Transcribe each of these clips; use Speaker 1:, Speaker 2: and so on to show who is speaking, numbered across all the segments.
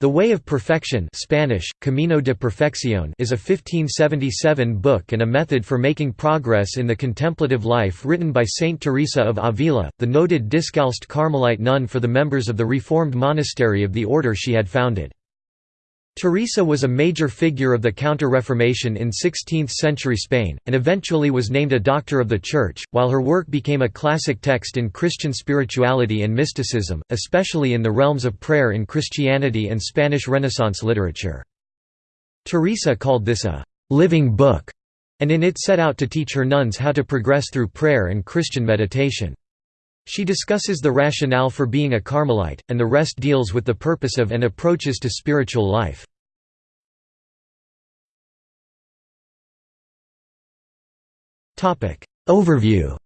Speaker 1: The Way of Perfection Spanish, Camino de Perfección is a 1577 book and a method for making progress in the contemplative life written by Saint Teresa of Avila, the noted Discalced Carmelite nun for the members of the Reformed monastery of the order she had founded. Teresa was a major figure of the Counter-Reformation in 16th-century Spain, and eventually was named a Doctor of the Church, while her work became a classic text in Christian spirituality and mysticism, especially in the realms of prayer in Christianity and Spanish Renaissance literature. Teresa called this a «living book», and in it set out to teach her nuns how to progress through prayer and Christian meditation. She discusses the rationale for being a Carmelite, and the rest deals with the purpose of and approaches to spiritual life. Overview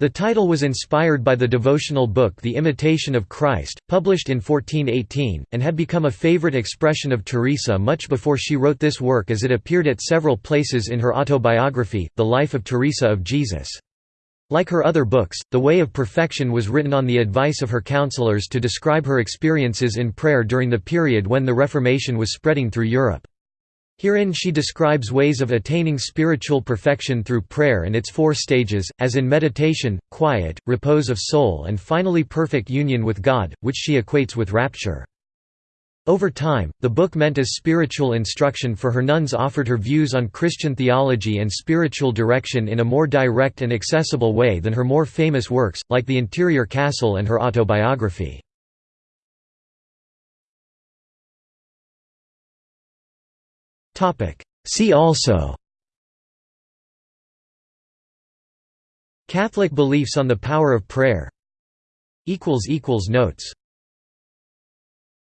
Speaker 1: The title was inspired by the devotional book The Imitation of Christ, published in 1418, and had become a favorite expression of Teresa much before she wrote this work as it appeared at several places in her autobiography, The Life of Teresa of Jesus. Like her other books, The Way of Perfection was written on the advice of her counselors to describe her experiences in prayer during the period when the Reformation was spreading through Europe. Herein she describes ways of attaining spiritual perfection through prayer and its four stages, as in meditation, quiet, repose of soul and finally perfect union with God, which she equates with rapture. Over time, the book meant as spiritual instruction for her nuns offered her views on Christian theology and spiritual direction in a more direct and accessible way than her more famous works, like The Interior Castle and her autobiography. See also Catholic beliefs on the power of prayer. Notes